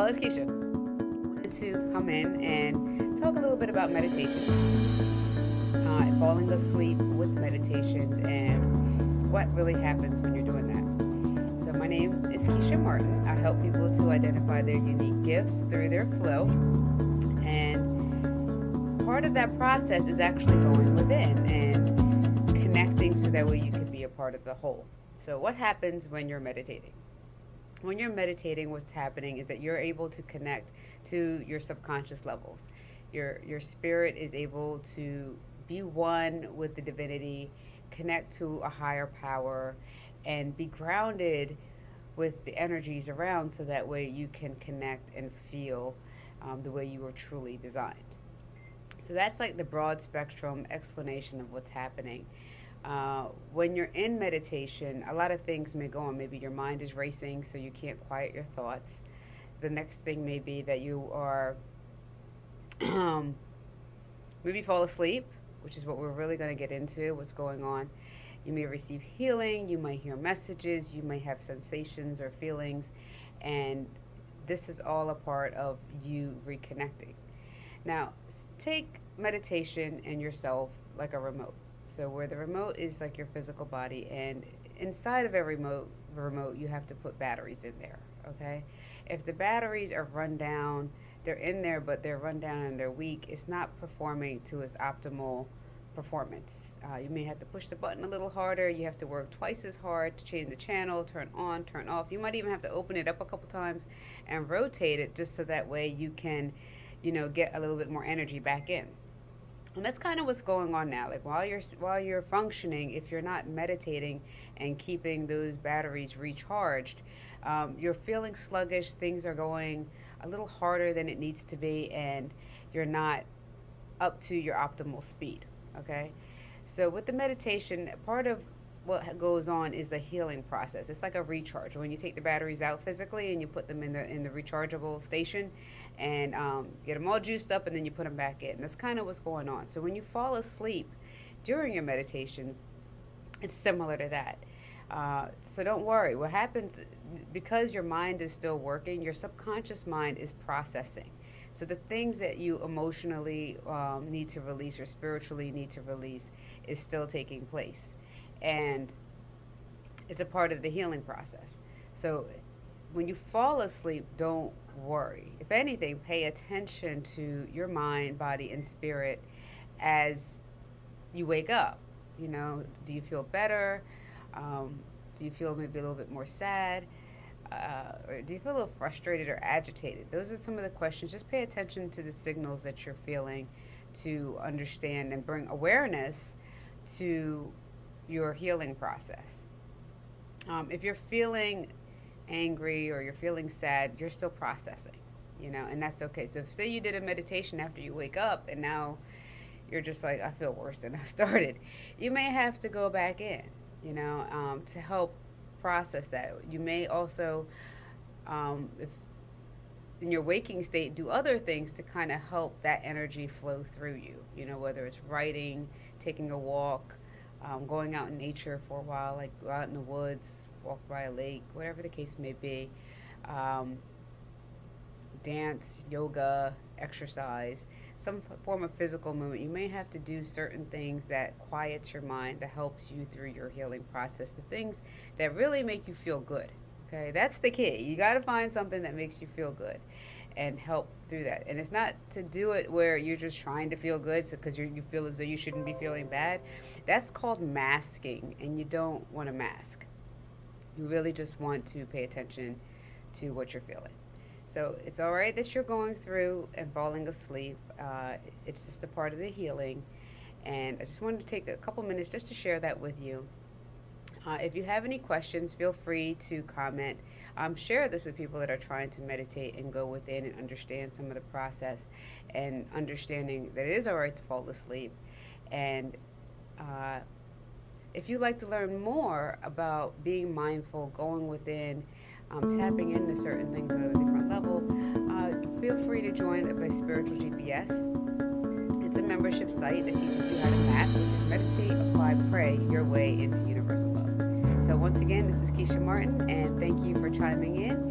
Oh, it's Keisha. I wanted to come in and talk a little bit about meditation, uh, falling asleep with meditations, and what really happens when you're doing that. So, my name is Keisha Martin. I help people to identify their unique gifts through their flow, and part of that process is actually going within and connecting so that way you can be a part of the whole. So, what happens when you're meditating? When you're meditating, what's happening is that you're able to connect to your subconscious levels. Your your spirit is able to be one with the divinity, connect to a higher power, and be grounded with the energies around, so that way you can connect and feel um, the way you were truly designed. So that's like the broad spectrum explanation of what's happening. Uh, when you're in meditation, a lot of things may go on. Maybe your mind is racing, so you can't quiet your thoughts. The next thing may be that you are um, maybe fall asleep, which is what we're really going to get into what's going on. You may receive healing, you might hear messages, you may have sensations or feelings, and this is all a part of you reconnecting. Now, take meditation and yourself like a remote. So where the remote is like your physical body, and inside of every remote, remote you have to put batteries in there. Okay, if the batteries are run down, they're in there, but they're run down and they're weak. It's not performing to its optimal performance. Uh, you may have to push the button a little harder. You have to work twice as hard to change the channel, turn on, turn off. You might even have to open it up a couple times and rotate it just so that way you can, you know, get a little bit more energy back in and that's kind of what's going on now like while you're while you're functioning if you're not meditating and keeping those batteries recharged um, you're feeling sluggish things are going a little harder than it needs to be and you're not up to your optimal speed okay? So with the meditation part of what goes on is the healing process. It's like a recharge. When you take the batteries out physically and you put them in the in the rechargeable station, and um, get them all juiced up, and then you put them back in. That's kind of what's going on. So when you fall asleep during your meditations, it's similar to that. Uh, so don't worry. What happens because your mind is still working, your subconscious mind is processing. So the things that you emotionally um, need to release or spiritually need to release is still taking place and it's a part of the healing process. So when you fall asleep, don't worry. If anything, pay attention to your mind, body, and spirit as you wake up. You know, do you feel better? Um, do you feel maybe a little bit more sad? Uh, or do you feel a little frustrated or agitated? Those are some of the questions. Just pay attention to the signals that you're feeling to understand and bring awareness to your healing process. Um, if you're feeling angry or you're feeling sad, you're still processing, you know, and that's okay. So, if, say you did a meditation after you wake up and now you're just like, I feel worse than I started, you may have to go back in, you know, um, to help process that. You may also, um, if in your waking state, do other things to kind of help that energy flow through you, you know, whether it's writing, taking a walk um, going out in nature for a while, like go out in the woods, walk by a lake, whatever the case may be. Um, dance, yoga, exercise, some form of physical movement. You may have to do certain things that quiets your mind, that helps you through your healing process, the things that really make you feel good. Okay, that's the key. You got to find something that makes you feel good and help through that. And it's not to do it where you're just trying to feel good because so, you feel as though you shouldn't be feeling bad. That's called masking, and you don't want to mask. You really just want to pay attention to what you're feeling. So it's all right that you're going through and falling asleep. Uh, it's just a part of the healing. And I just wanted to take a couple minutes just to share that with you. Uh, if you have any questions, feel free to comment. Um, share this with people that are trying to meditate and go within and understand some of the process and understanding that it is all right to fall asleep. And uh, if you'd like to learn more about being mindful, going within, um, tapping into certain things at a different level, uh, feel free to join by Spiritual GPS. Membership site that teaches you how to meditate, apply, pray your way into universal love. So once again, this is Keisha Martin, and thank you for chiming in.